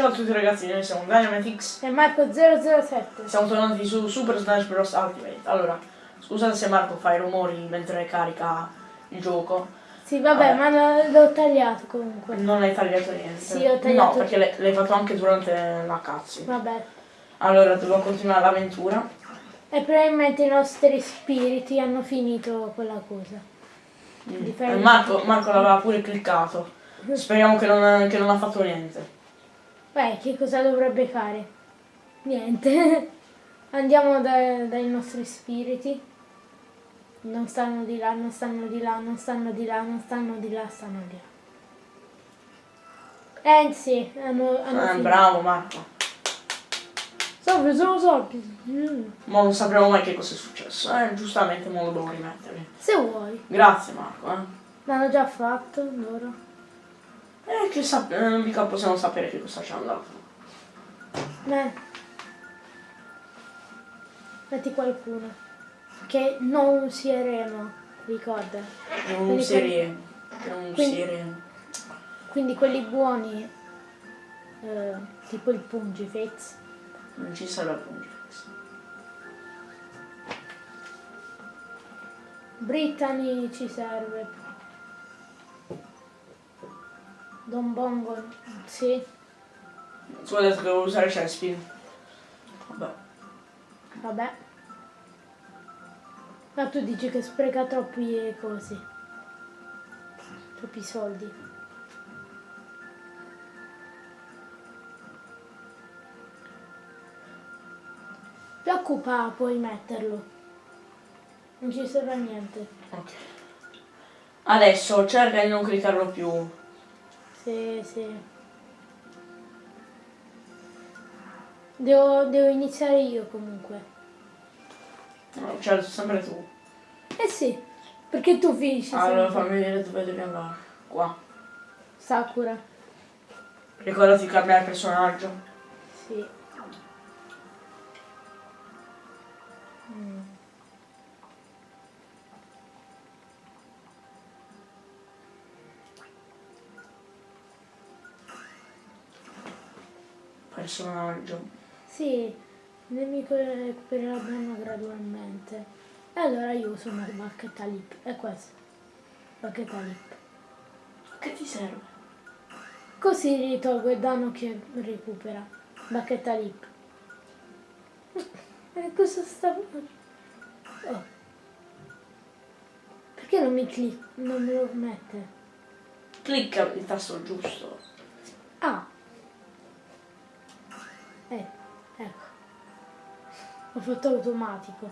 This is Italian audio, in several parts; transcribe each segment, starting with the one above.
Ciao a tutti ragazzi, noi siamo Dynamitix. E Marco 007. Siamo tornati su Super Smash Bros. Ultimate. Allora, scusate se Marco fa i rumori mentre carica il gioco. Sì, vabbè, Vabbè. ma l'ho tagliato comunque. Non hai tagliato niente. Sì, ho tagliato- No, perché l'hai- fatto anche durante la cazzi. Vabbè. Allora, dobbiamo continuare l'avventura. E probabilmente i nostri spiriti hanno finito quella cosa. Mm. Marco, Marco l'aveva pure cliccato. Speriamo che non, che non ha fatto niente. Beh, che cosa dovrebbe fare? Niente. Andiamo da- dai nostri spiriti. Non stanno di là, non stanno di là, non stanno di là, non stanno di là, stanno di là. Eh sì, hanno, hanno finito. bravo Marco. Salve, sono Sorpi. Mm. Ma non sapremo mai che cosa è successo. Eh, giustamente mo lo devo rimettere. Se vuoi. Grazie Marco, eh. L'hanno già fatto loro. Eh, che sap- eh, mica possiamo sapere che cosa ci è andato. Eh. Metti qualcuno. Che non useremo, ricorda. È un serie. È un quindi- serie. Quindi quelli buoni, eh, tipo il Pungifex. Non ci sarà Pungifex. Brittany ci serve. Don Bongo, sì. Scusate devo usare Chespin. Vabbè. Vabbè. Ma tu dici che spreca troppi cosi. Troppi soldi. Preoccupa puoi metterlo. Non ci serve a niente. Ok. Adesso cerca di non cliccarlo più. Sì, sì. Devo, devo iniziare io comunque. No, cioè, sempre tu. Eh sì, perché tu finisci Allora sempre. fammi vedere dove devi andare. Qua. Sakura. Ricordati di cambiare personaggio. Sì. Personaggio. Sì, il nemico recupererà danno gradualmente. E allora io uso una bacchetta lip. È questo. Bacchetta lip. Che ti serve? Così ritolgo il danno che recupera. Bacchetta lip. E cosa sta... Oh. Perché non mi clic... non me lo mette? Clicca il tasto giusto. Ho fatto automatico.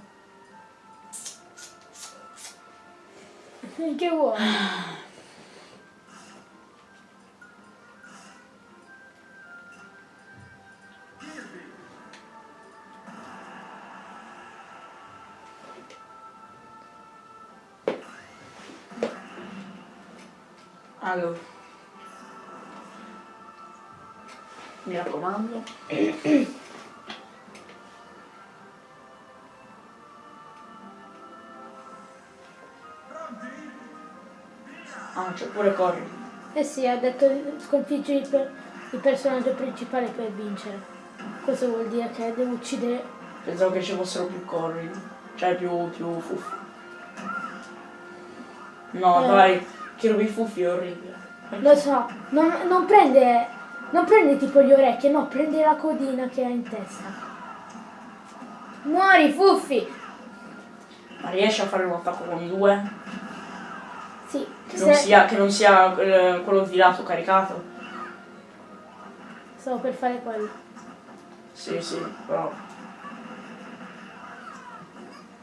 Che vuoi? Allora. Mi raccomando. Ah, c'è pure corri. Eh sì, ha detto sconfiggi il, per- il personaggio principale per vincere. Questo vuol dire che devo uccidere... Pensavo che ci fossero più corri. Cioè più, più fuffi. No, Eh. dai, rubi fuffi è orribile. Lo so, non, non prende... Non prende tipo le orecchie, no, prende la codina che ha in testa. Muori, fuffi! Ma riesci a fare un attacco con due? Sì, Che non se- sia, che non sia eh, quello di lato caricato? stavo per fare quello. Sì, sì, però.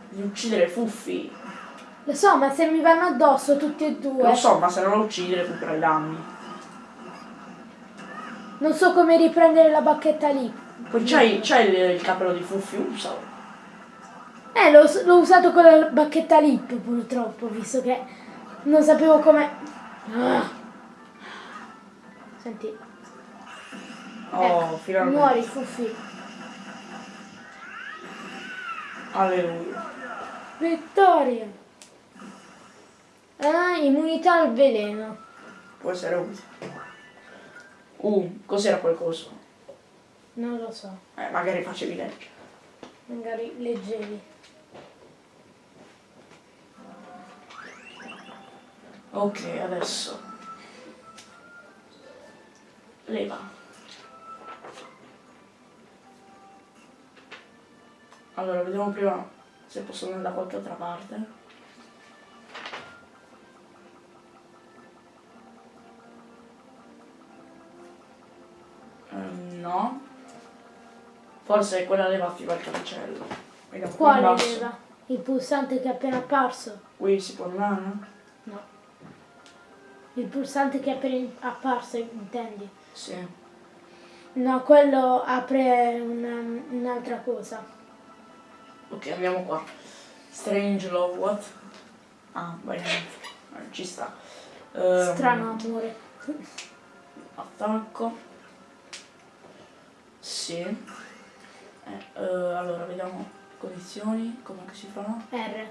Di uccidere Fuffi. Lo so, ma se mi vanno addosso tutti e due, Lo so, ma se non lo uccidi recupera i danni. non so come riprendere la bacchetta lì. Poi c'hai, il, il capello di Fuffi, usalo. Eh, l'ho usato con la bacchetta lip purtroppo, visto che non sapevo come... Ah. Senti, Oh, ecco, finalmente. muori, Fuffi. Alleluia. Vittoria! Ah, immunità al veleno. Può essere utile. Uh, cos'era quel coso? Non lo so. Eh, magari facevi leggere. Magari leggevi. Ok, adesso. Leva. Allora, vediamo prima se posso andare da qualche altra parte. Ehm, no. Forse quella leva attiva il cancello. Vediamo Quale leva? Il pulsante che è appena apparso? Qui si può andare? No. Il pulsante che è appena apparso, intendi? Sì. No, quello apre una- un'altra cosa. Ok, andiamo qua. Strange Love, what? Ah, vai. Eh, Ci sta. Ehm, Strano amore. Attacco. Sì. Eh, eh, allora, vediamo condizioni, come si fa? R.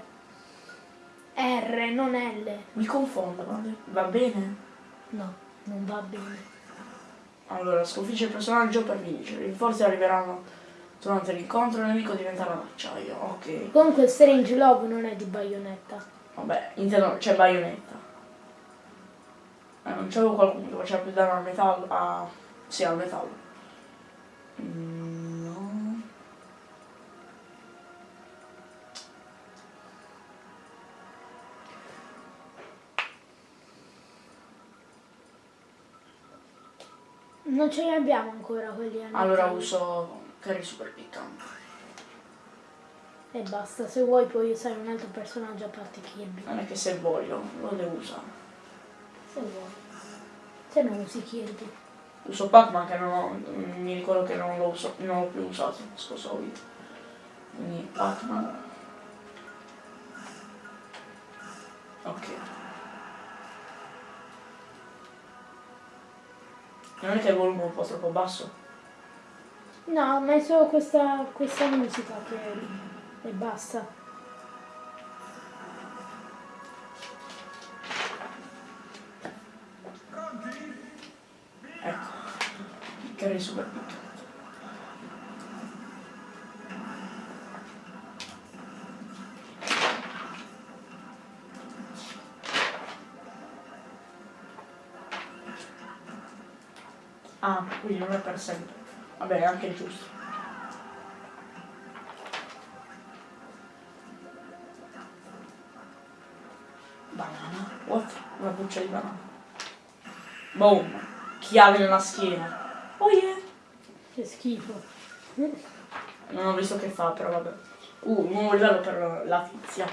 R, non L. Mi confondo, va be- va bene? No, non va bene. Allora, sconfigge il personaggio per vincere. I rinforzi arriveranno durante l'incontro, il nemico diventerà d'acciaio. Ok. Comunque Strange Love non è di baionetta. Vabbè, intendo, c'è baionetta. Eh, non c'avevo qualcuno che faceva più danno al metallo. A... Sì, al metallo. Mm, Non ce li abbiamo ancora quelli a Allora uso carry super piccante. E basta, se vuoi puoi usare un altro personaggio a parte Kirby. Non è che se voglio, lo devo usare. Se vuoi. Se non usi Kirby. Uso Pac-Man che non ho, mi ricordo che non l'ho, non più usato, scorso video. Quindi Pac-Man. Ok. Non è che il volume è un po' troppo basso? No, ma è solo questa, questa musica che e basta. Ecco. Carry super quindi non è per sempre. Vabbè, è anche giusto. Banana? What? Una buccia di banana. Boom! Chiave nella schiena. Oh yeah! Che schifo. Non ho visto che fa, però vabbè. Uh, nuovo livello per la tizia.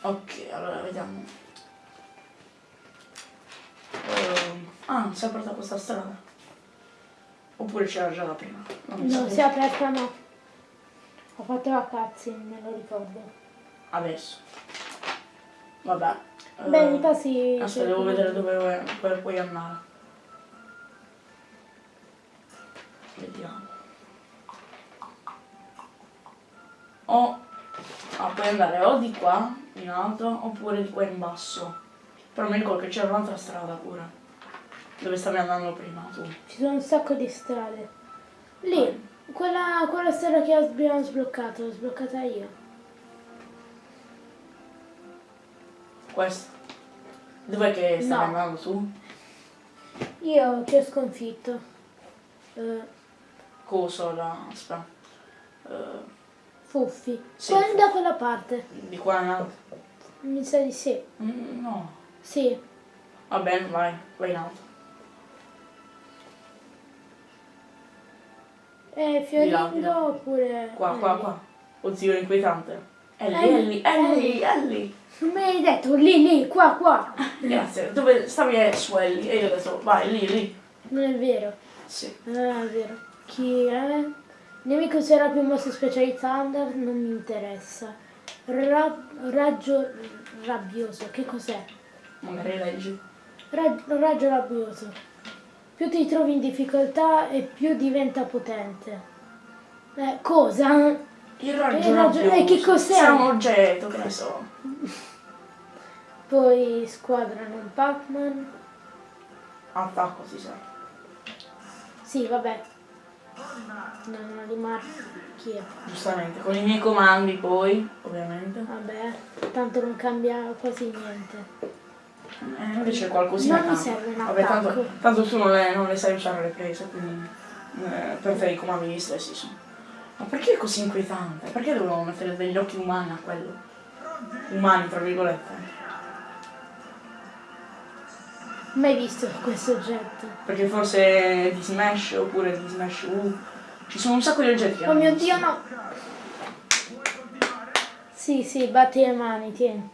Ok, allora vediamo. Ehm, ah, si è aperta questa strada. Oppure c'era già la prima. Non Non si è aperta no. Ho fatto la cutscene, me lo ricordo. Adesso. Vabbè. Beh, ehm, mi passi... Aspetta, devo vedere dove, dove puoi andare. Vediamo. O ah, puoi andare o di qua in alto oppure di qua in basso. Però mi ricordo che c'era un'altra strada pure. Dove stavi andando prima tu. Ci sono un sacco di strade. Lì, quella, quella strada che abbiamo sbloccato, l'ho sbloccata io. Questa. Dov'è che stavi No. andando tu? Io ti ho sconfitto. Eh, Coso la. aspetta. Eh, Fuffi. Sì, Fuffi. da quella parte. di qua in alto. Mi sa di sì. Mm, no. Sì. Va bene, vai, vai in alto. Eh, Fiorindo oppure... Qua, qua, Ellie? qua. Oddio, inquietante. Ellie, Ellie, Ellie, Ellie. Non mi hai detto lì, lì, qua, qua. Grazie. Dove stavi su Ellie? E io ho detto, vai, lì, lì. Non è vero. Sì. Non è vero. Chi è? Nemico userà più mosse speciali Thunder? Non mi interessa. Ra- raggio rabbioso, che cos'è? Magari leggi. Ra- raggio rabbioso. Più ti trovi in difficoltà e più diventa potente. Eh, cosa? Il raggio Il raggio- rabbioso. eh, che cos'è? Sarà un oggetto, che ne so. Poi squadra non Pac-Man. Attacco si sa. Sì, vabbè. Non ho di marchia. Giustamente, con i miei comandi poi, ovviamente. Vabbè, tanto non cambia quasi niente. Eh, invece qualcosina Non cambia. serve un Vabbè, tanto, tanto tu non le, non le sai usare le prese, quindi eh, per te i comandi gli stessi sono. Ma perché è così inquietante? Perché dovevamo mettere degli occhi umani a quello? Umani, tra virgolette. Mai visto questo oggetto? Perché forse di Smash oppure di Smash U. Ci sono un sacco di oggetti Oh mio questo. dio no! Sì, sì, batti le mani, tieni.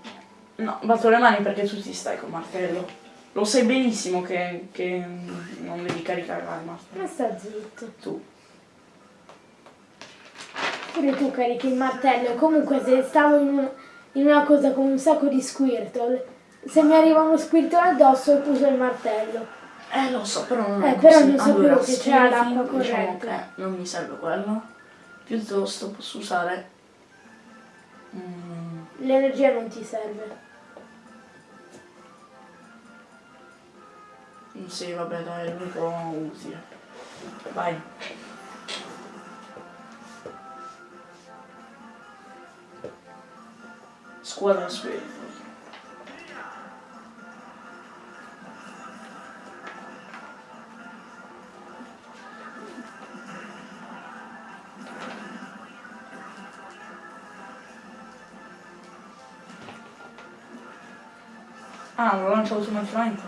No, batto le mani perché tu ti stai col martello. Lo sai benissimo che, che non devi caricare l'arma. Ma sta zitto. Tu. Pure tu carichi il martello comunque se stavo in, un- in una cosa con un sacco di squirtle, se mi arriva uno squirtle addosso uso il martello. Eh lo so, però non Eh, è però così. non sapevo allora, che c'era spiriti, l'acqua Diciamo corrente. che non mi serve quello. Piuttosto posso usare... mm, L'energia non ti serve. sì, vabbè, dai, è l'unico utile. Vai. Squadra spirito. Ah, lo lancio automaticamente.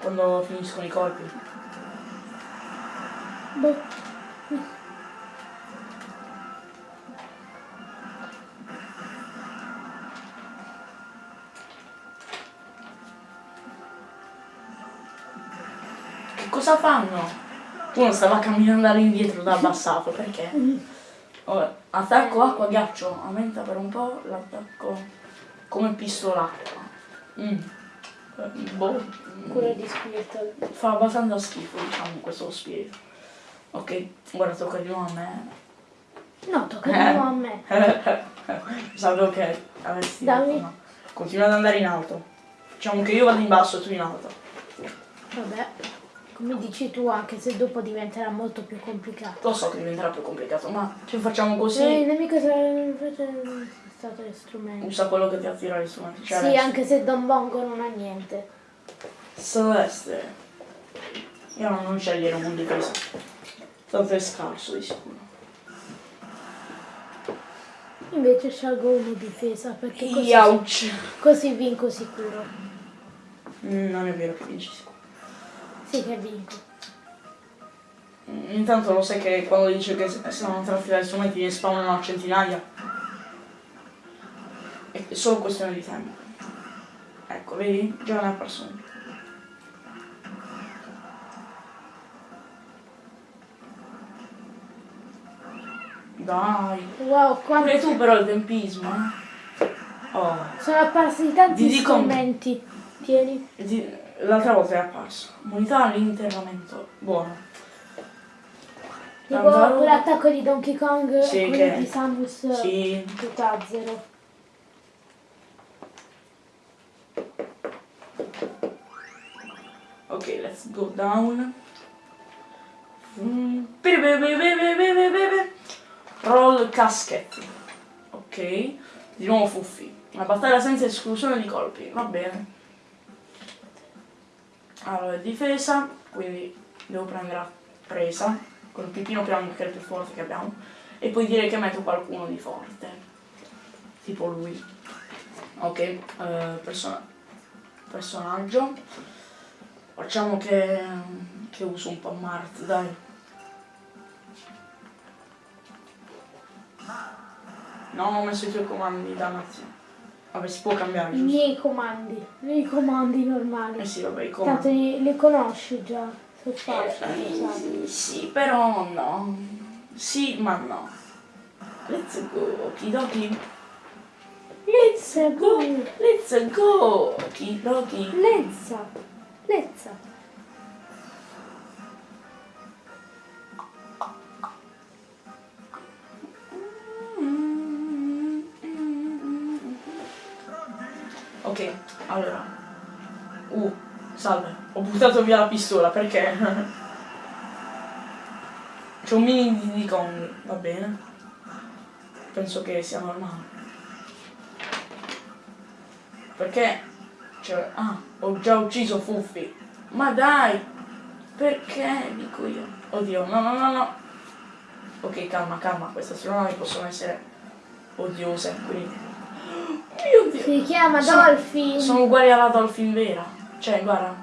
Quando finiscono i colpi. Boh. Che cosa fanno? Uno stava camminando all'indietro da abbassato, perché? Oh, attacco acqua ghiaccio, aumenta per un po' l'attacco come pistolacqua. Mm. Eh, Boh, Cura di squirtle. fa abbastanza schifo diciamo questo spirito. Ok, guarda tocca di nuovo a me. No, tocca di Eh. nuovo a me. Sapevo che avresti Dammi. detto no. Continua ad andare in alto. Diciamo che io vado in basso e tu in alto. Vabbè. Come dici tu, anche se dopo diventerà molto più complicato. Lo so che diventerà più complicato, ma ci facciamo Eh, così. il nemico sarà stato strumento. Usa quello che ti attira gli strumenti. Cioè Sì, adesso. anche se Don Bongo non ha niente. Celeste. Io non, non scegliere un difesa. Tanto è scarso di sicuro. Invece scelgo uno difesa perché così, Ouch. così vinco sicuro. Mm, Non è vero che vinci sicuro. Sì che vinco. Mm, Intanto lo sai che quando dice che se non traffica gli strumenti ne spawnano a centinaia. È solo questione di tempo. Ecco, vedi? Già ne ha perso uno. Dai. Wow, Pure quanti tu però il tempismo, eh. Oh. sono apparsi tanti Ti dico- strumenti. Tieni. Ti- L'altra volta è apparso. Moneta all'interramento. Buono. Tipo quell'attacco di Donkey Kong Sì, e quello che- di Samus Sì. tutto a zero. Ok, let's go down. Mm. Roll casket. Ok. Di nuovo fuffi. Una battaglia senza esclusione di colpi. Va bene. Allora, difesa. Quindi devo prendere a presa. Con il pipino che è il più forte che abbiamo. E poi direi che metto qualcuno di forte. Tipo lui. Ok. eh, persona- personaggio. Facciamo che, che uso un po' Mart, dai. No, ho messo i tuoi comandi, dannazione. Vabbè, si può cambiare, I giusto? miei comandi, i miei comandi normali. Eh sì, vabbè, i Tanto comandi. li, li conosci già, sono facili. Eh, sai. sì, sì, però no. Sì, ma no. Let's go, okidoki. Let's go! Let's go, okidoki. Lezza! Lezza! Ok, Ok, allora. Uh, salve. Ho buttato via la pistola perché... C'è un mini di Diddy Kong, va bene. Penso che sia normale. Perché? Cioè, ah, ho già ucciso Fuffi. Ma dai! Perché? Dico io. Oddio, no, no, no, no. Ok, calma, calma, queste astronavi possono essere odiose, quindi... Mio Dio! Si chiama Sono- Dolphin. Sono uguali alla Dolphin vera. Cioè, guarda,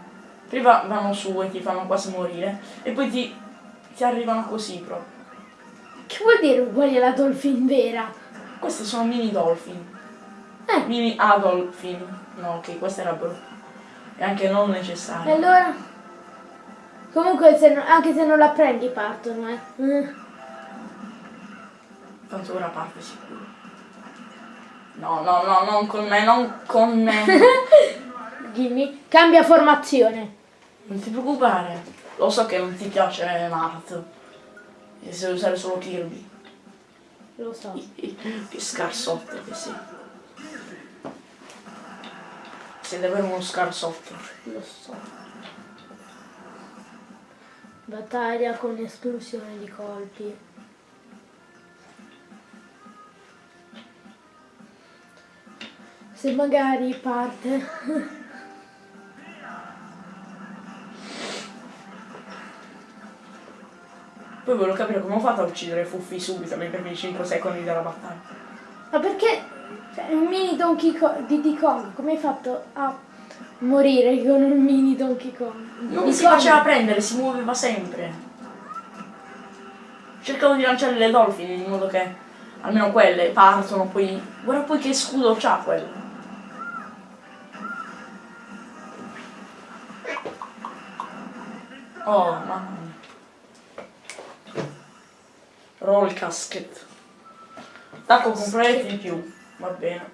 prima vanno su e ti fanno quasi morire, e poi ti, ti arrivano così proprio. Che vuol dire uguali alla Dolphin vera? Queste sono mini Dolphin. Eh. Mini Adolfin. No, ok, questa era brutta. E anche non necessaria. allora? Comunque se no- anche se non la prendi partono, eh. Mm. Tanto ora parte sicuro. No, no, no, non con me, non con me. Dimmi, cambia formazione. non ti preoccupare. Lo so che non ti piace Mart. E se usare solo Kirby. Lo so. Che scarsotto che sei. Sei davvero uno scarsotto. Lo so. Battaglia con esclusione di colpi. Se magari parte. Poi volevo capire come ho fatto a uccidere Fuffi subito nei primi 5 secondi della battaglia. Ma perché cioè, un mini Donkey Kong di Diddy Kong? Come hai fatto a morire con un mini Donkey Kong? Non Diddy si faceva prendere, si muoveva sempre. Cercavo di lanciare le Dolphin in modo che almeno quelle partono, poi. Guarda poi che scudo c'ha quello. Oh, mamma mia. Roll casket. Attacco con proiettili in più. Va bene.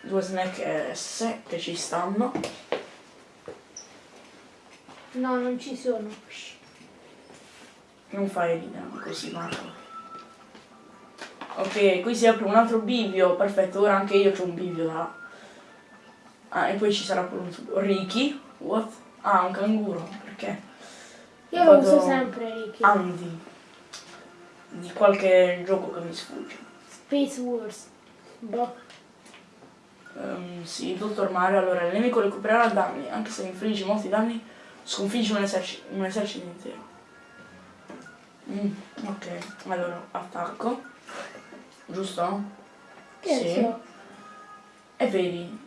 Due snack S che ci stanno. No, non ci sono. Non fai ridere così, Marco. Ok, qui si apre un altro bivio. Perfetto, ora anche io ho un bivio da... Ah, e poi ci sarà pure un... Ricky? What? Ah, un canguro. Perché? Io lo uso sempre, Ricky. Andy. Di qualche gioco che mi sfugge. Space Wars. Boh. Ehm, sì, Dottor Mario. Allora, il nemico recupererà danni. Anche se infliggi molti danni, sconfiggi un, eserci- un esercito intero. Mm, ok, allora, attacco. Giusto? Che Sì. E vedi,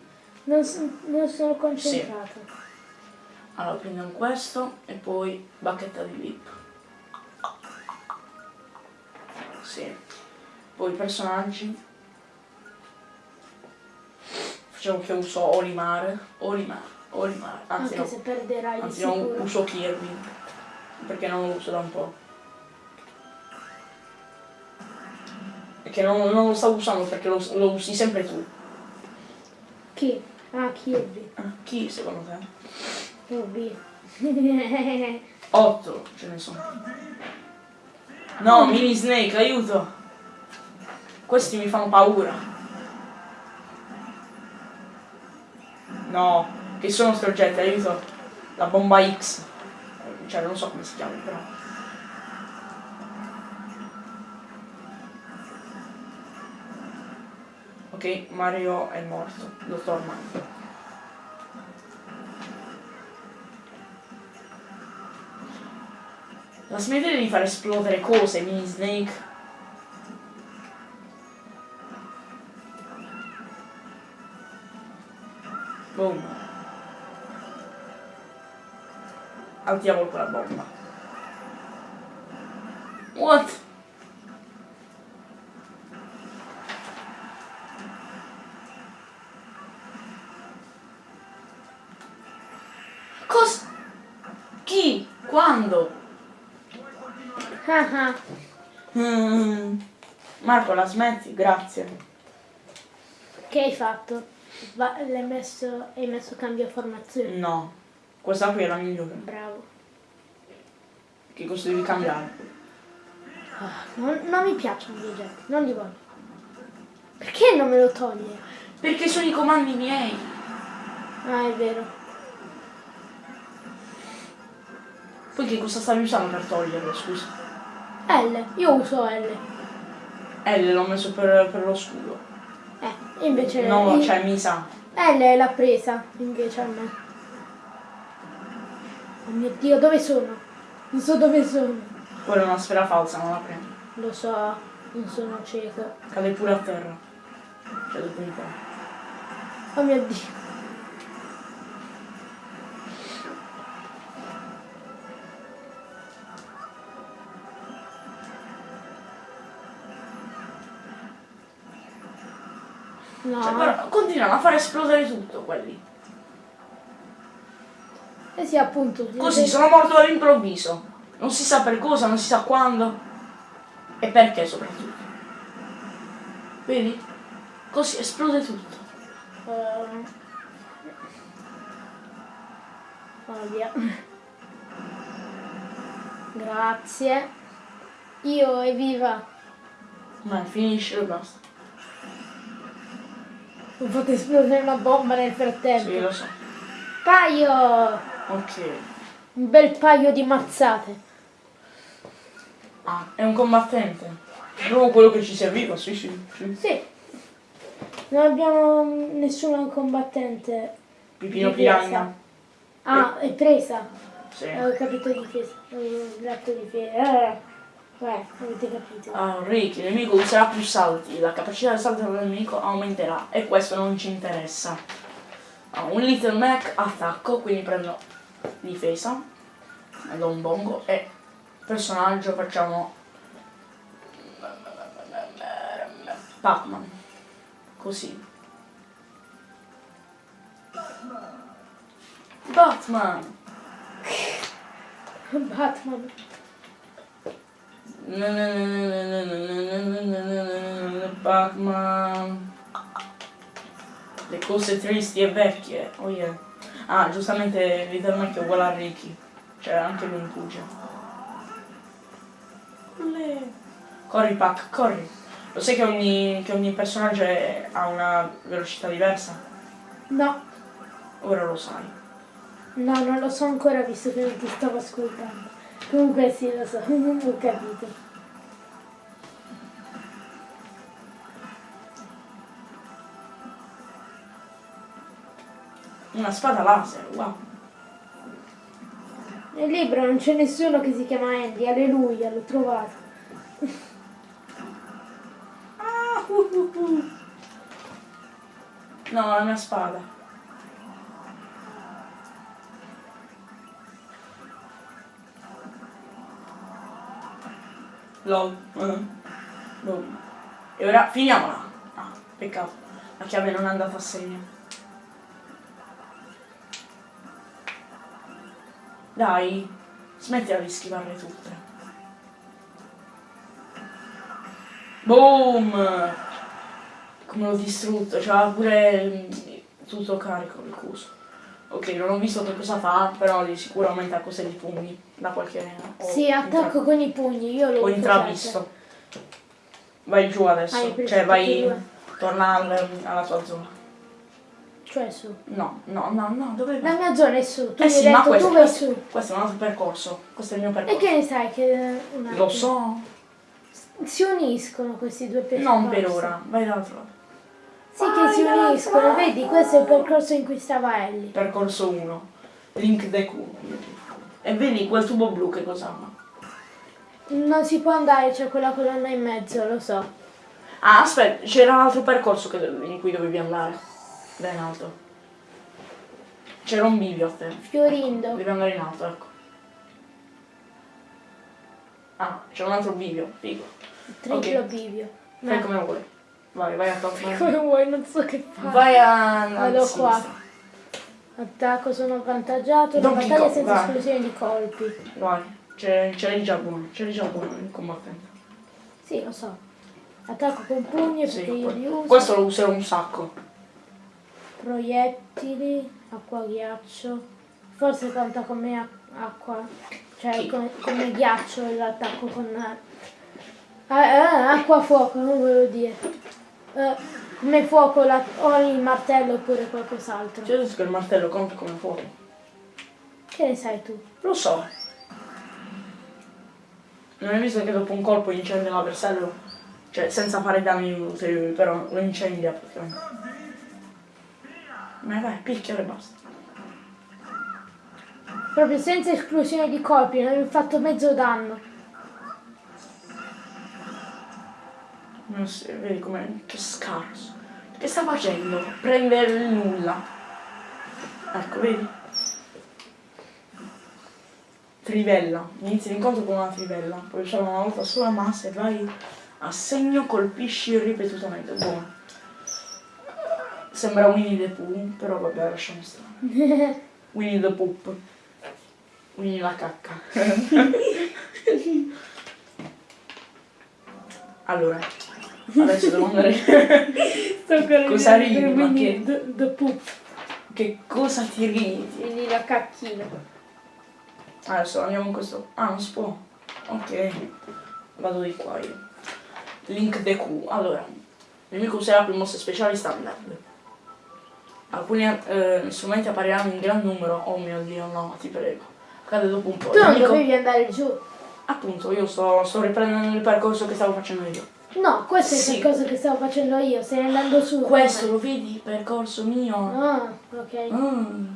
Non, so- non sono concentrata. allora prendiamo questo e poi bacchetta di lip. Sì. Poi personaggi. Facciamo che uso Olimare. Olimare. Olimare. Anzi Anche no, se perderai anzi no, sicuro. uso Kirby. Perché non lo uso da un po'. Perché non, non lo stavo usando perché lo, lo usi sempre tu. Chi? Ah, Kirby. Ah, chi secondo te? Kirby. 8 ce ne sono. No, mini snake, aiuto! Questi mi fanno paura. No, che sono sti oggetti, aiuto. La bomba X. Cioè, non so come si chiama, però. Ok, Mario è morto. Dottor Mario. La smettere di far esplodere cose, mini snake. Boom. Al diavolo quella bomba. What? Cosa? Chi? Quando? Mm. Marco, la smetti? Grazie. Che hai fatto? Va- l'hai messo, hai messo cambio formazione. No, questa qui è la migliore. Bravo. Che cosa devi cambiare? Ah, non, non mi piacciono gli oggetti, non li voglio. Perché non me lo toglie? Perché sono i comandi miei. Ah, è vero. Poi che cosa stavi usando per toglierlo, scusa? L, io uso L. L l'ho messo per, per lo scudo. Eh, invece No, il- cioè mi sa. L l'ha presa, invece a me. Oh mio Dio, dove sono? Non so dove sono. Quella è una sfera falsa, non la prendo. Lo so, non sono cieco. Cade pure a terra. Cioè dopo un po'. Oh mio Dio. Cioè, però continuano a far esplodere tutto quelli. eh sì appunto. Così sono morto all'improvviso. Non si sa per cosa, non si sa quando. E perché soprattutto. Vedi? Così esplode tutto. Oh, via. Grazie. Io evviva. Ma finisce e basta. Ho fatto esplodere una bomba nel frattempo. Sì, lo so. Paio! Ok. Un bel paio di mazzate. Ah, è un combattente. Proprio quello che ci serviva, sì, sì, sì. Sì. Non abbiamo nessuno combattente. Pipino. Piranha. Ah, è presa. Sì. Eh, Ho capito difesa. Ho letto difesa. Eh, eh, avete capito. Ah, Ricky, il nemico userà più salti, la capacità di salto del nemico aumenterà e questo non ci interessa. Ha un Little Mac attacco, quindi prendo difesa, do un bongo e personaggio facciamo Pac-Man. Così. Batman! Batman. Batman. Le cose tristi e vecchie. Oh yeah. Ah, giustamente Little Mac è uguale a Ricky. Cioè anche lui in pugia. Olè. Corri Pac, corri. Lo sai che ogni, che ogni personaggio è- ha una velocità diversa? No, Ora lo sai. no, non lo so ancora visto che non ti stavo ascoltando. Comunque sì, lo so, ho capito. Una spada laser, wow. Nel libro non c'è nessuno che si chiama Andy, alleluia, l'ho trovato. Ah, uh, uh, uh. No, la mia spada. LOL. Boom. E ora finiamola. Ah, peccato. La chiave non è andata a segno. Dai, smettila di schivarle tutte. Boom! Come l'ho distrutto, c'era pure mm, tutto carico il coso. Ok, non ho visto che cosa fa, però di sicuro aumenta cose di pugni da qualche... Sì, attacco con i pugni, io l'ho Ho intravisto. Vai giù adesso, cioè vai, e due. torna al- alla tua zona. Cioè su. No, no, no, no, dove La vai? mia zona è su, tu Eh mi sì, hai ma detto questo, tu vai questo, su. questo è un altro percorso, questo è il mio E percorso. che ne sai che... Lo so, Si uniscono questi due percorsi. non per ora, vai dall'altro lato. Sì che si uniscono, vedi, questo è il percorso in cui stava Ellie. Percorso 1, Link Deku. E vedi quel tubo blu che cosa ha? Non si può andare, c'è quella colonna in mezzo, lo so. Ah, aspetta, c'era un altro percorso che in cui dovevi andare. Da in alto. C'era un bivio a te. Fiorindo. Devi andare in alto, ecco. Ah, c'è un altro bivio, figo. Triplo ok. bivio. Fai Ma- come vuoi. Vai, vai a toccare. Come vuoi, non so che fare. Vai a... Vado qua. Attacco, sono avvantaggiato. La Donkey battaglia Kong, senza vai. esplosione di colpi. Vai, c'è, c'è già buono, c'è già buono il combattente. Sì, lo so. Attacco con pugni Sì, perché io li uso. questo lo userò un sacco. Proiettili, acqua ghiaccio. Forse conta come acqua. Cioè come, come ghiaccio l'attacco con. Ah, ah, acqua fuoco, non volevo dire. Eh, come fuoco la- o il martello oppure qualcos'altro. Detto che il martello conta come fuoco. Che ne sai tu? Lo so. Non hai visto che dopo un colpo incendia l'avversario? Cioè, senza fare danni ulteriori, però lo incendia praticamente. Ma vai, picchialo e basta. Proprio senza esclusione di colpi, non hai fatto mezzo danno. Non si, vedi come che scarso. Che sta facendo? Prendere il nulla. Ecco, vedi? Trivella. Inizi l'incontro con una trivella. Puoi usare una volta sola massa e vai a segno, colpisci ripetutamente. Buono. Sembra Winnie the Pooh, però vabbè, lasciamo stare. Winnie the Poop. Winnie la cacca. allora, adesso devo andare. Sto con Cosa ridi, ma che- The, the poop, che cosa ti ridi? quindi la cacchina. Adesso andiamo in questo. Ah, non si può. Ok. Vado di qua io. Link the Q. Allora, il nemico userà più mosse speciali standard. Alcuni eh, strumenti appariranno in gran numero. Oh mio dio, no, ti prego. Accade dopo un po'. Tu non nemico- dovevi andare giù. Appunto, io sto, sto riprendendo il percorso che stavo facendo io. No, questo Sì. è il cosa che stavo facendo io, stai andando su. Questo lo vedi? Percorso mio. Ah, ok. Mm.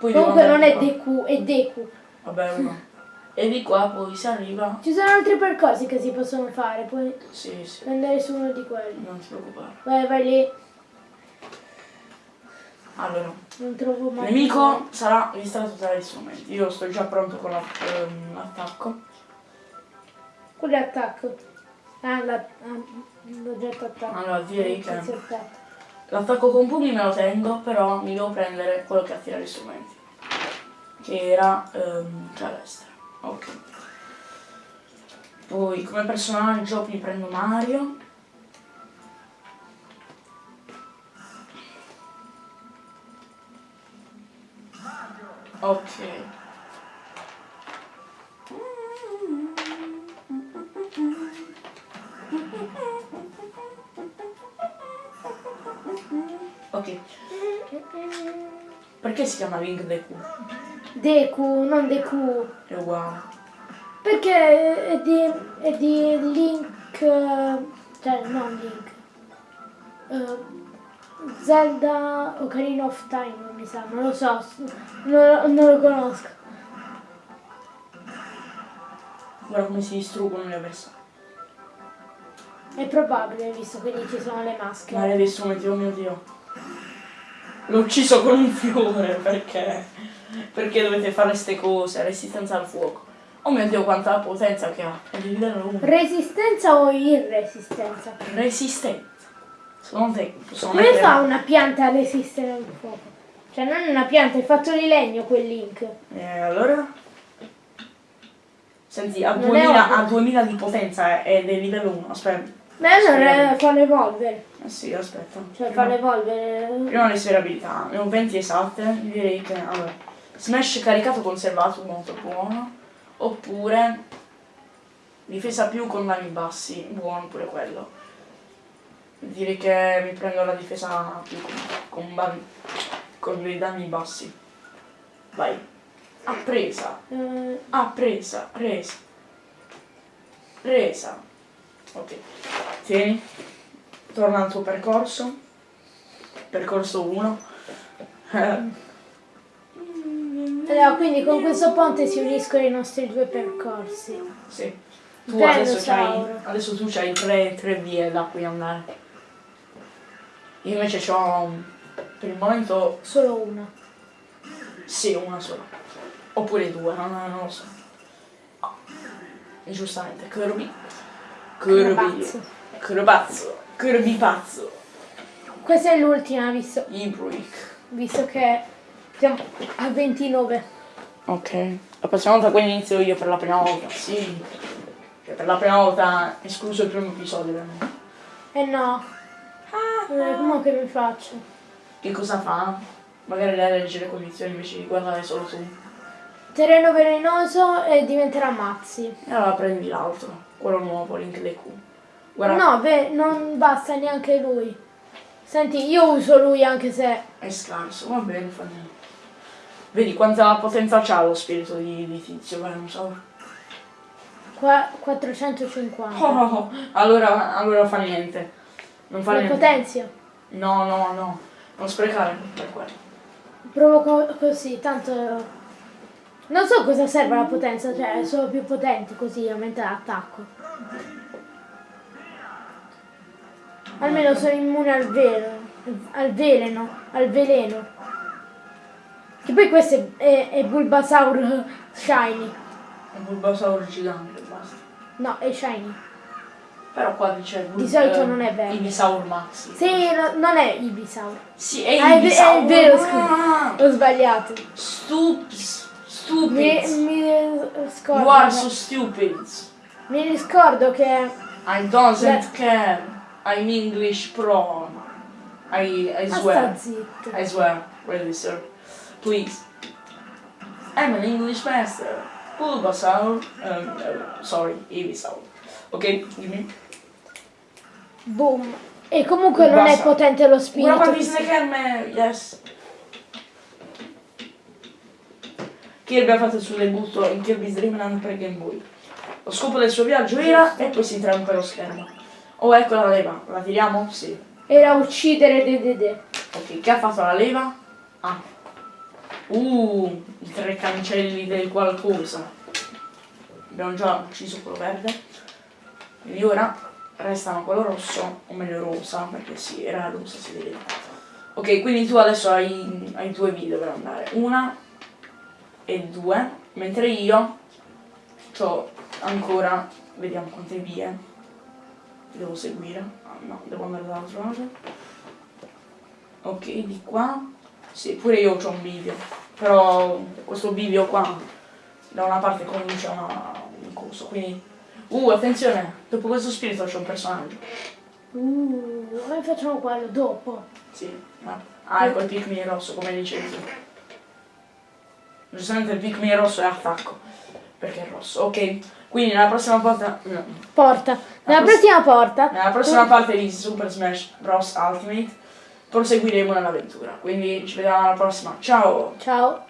Poi Comunque non è. DQ, è DQ. Vabbè, uno. E di qua poi si arriva. Ci sono altri percorsi che si possono fare, puoi Sì, sì. andare su uno di quelli. Non ti preoccupare. Vai, vai lì, Allora, non trovo il mai. nemico sarà distratto dagli strumenti. Io sto già pronto con ehm, l'attacco. È attacco. Ah, ah, l'oggetto attacco. Allora, direi che Inizio attacco. l'attacco con pugni me lo tengo, però mi devo prendere quello che attira gli strumenti. Che era ehm, Calestra. Ok. Poi come personaggio mi prendo Mario. Ok. Ok. Perché si chiama Link Deku? DQ, non DQ. È uguale. Perché è di, è di Link, cioè non Link, Eh, Zelda Ocarina of Time, mi sa, non lo so, non, non lo conosco. Guarda come si distruggono gli avversari. È probabile, visto che lì ci sono le maschere. Mare dei strumenti, oh mio dio. L'ho ucciso con un fiore, perché? Perché dovete fare ste cose? Resistenza al fuoco. Oh mio dio, quanta potenza che ha. È di livello 1. Resistenza o irresistenza? Resistenza. Secondo te possono Come mettere- fa una pianta a resistere al fuoco? Cioè non è una pianta, è fatto di legno quel link. Eh, allora? Senti, a Non è 2000, ovvio. a 2000 di potenza è del livello 1. Aspetta. Allora Sì. fa l'evolvere. Eh sì, aspetta. Cioè Prima- fa l'evolvere. Prima le sue abilità, ne ho 20 esatte, direi che allora, smash caricato conservato molto buono, oppure difesa più con danni bassi, buono pure quello. Direi che mi prendo la difesa più con, con, con dei danni bassi. Vai. Ah, presa. Eh, Ah, presa, presa. Presa. Ok. Tieni. Torna al tuo percorso. Percorso 1. allora, quindi con questo ponte si uniscono i nostri due percorsi. sì. Tu adesso, c'hai, Sauro. adesso tu c'hai tre, tre vie da cui andare. Io invece ho per il momento Solo una. sì, una sola. Oppure due, non, non lo so. Giustamente, Kirby. Kirby. Crabazzo. Crabazzo. Kirby pazzo. Questa è l'ultima, visto, Ibruik. visto che siamo a 29. Ok. La prossima volta quindi inizio io per la prima volta. Sì. Cioè, per la prima volta, escluso il primo episodio. veramente. Eh no. Eh, come che mi faccio? Che cosa fa? Magari lei legge le condizioni invece di guardare solo tu. Terreno velenoso e diventerà mazzi. E allora prendi l'altro, quello nuovo, Link the Q. Guarda, No, beh, non basta neanche lui. Senti, io uso lui anche se... È scarso, va bene, fa niente. Vedi quanta potenza c'ha lo spirito di, di tizio, non so. Qua 450. Oh, oh, oh. Allora, allora fa niente. Non fa Lo niente. potenzio. No, no, no. Non sprecare per quello. Provo co- così, tanto... Non so cosa serve la potenza, cioè è solo più potente così aumenta l'attacco. Almeno sono immune al veleno, al veleno, al veleno. Che poi questo è, è, è Bulbasaur Shiny. È Bulbasaur gigante, basta. No, è Shiny. Però qua c'è Di solito non è vero. Ibisaur Maxi. Sì, no- non è Ibisaur. Sì, è Ah, è Ibisaur. è vero, scusa. Ah, Ho sbagliato. Stups. Mi, Stupid. mi scordo. You are so stupid. Mi riscordo che I don't Beh. care. I'm English pro. I, I swear. I swear, really, sir. Please. I'm an English master. Bulbasaur. Um, uh, sorry, Ibisaur. Ok, dimmi. Boom. E comunque non è potente lo Una spirito. parte di Hand, yes. Kirby ha fatto il suo debutto in Kirby's Dream Land per Game Boy. Lo scopo del suo viaggio era e poi si interrompe lo schermo. Oh, ecco la leva. La tiriamo? Sì. Era uccidere Dedede. Ok, che ha fatto la leva? Ah. Uh, i tre cancelli del qualcosa. Abbiamo già ucciso quello verde. Quindi ora restano quello rosso, o meglio rosa, perché sì, era rosa, si vedeva. Ok, quindi tu adesso hai, hai due video per andare. Una e due, mentre io ho ancora, vediamo quante vie devo seguire. Ah, no, devo andare dall'altro lato. Ok, di qua. Sì, pure io ho un bivio. Però questo bivio qua da una parte conduce a una- un coso. Quindi. Uh, attenzione! Dopo questo spirito c'è un personaggio. Uh, noi facciamo quello dopo. Sì, ma. Ah, ecco il Pikmin rosso, come dicevi. Giustamente il Pikmin rosso è attacco. Perché è rosso. Ok, quindi nella prossima volta. no, Porta. Nella pross- prossima porta. Nella prossima parte di Super Smash Bros. Ultimate proseguiremo nell'avventura. Quindi ci vediamo alla prossima. Ciao! Ciao.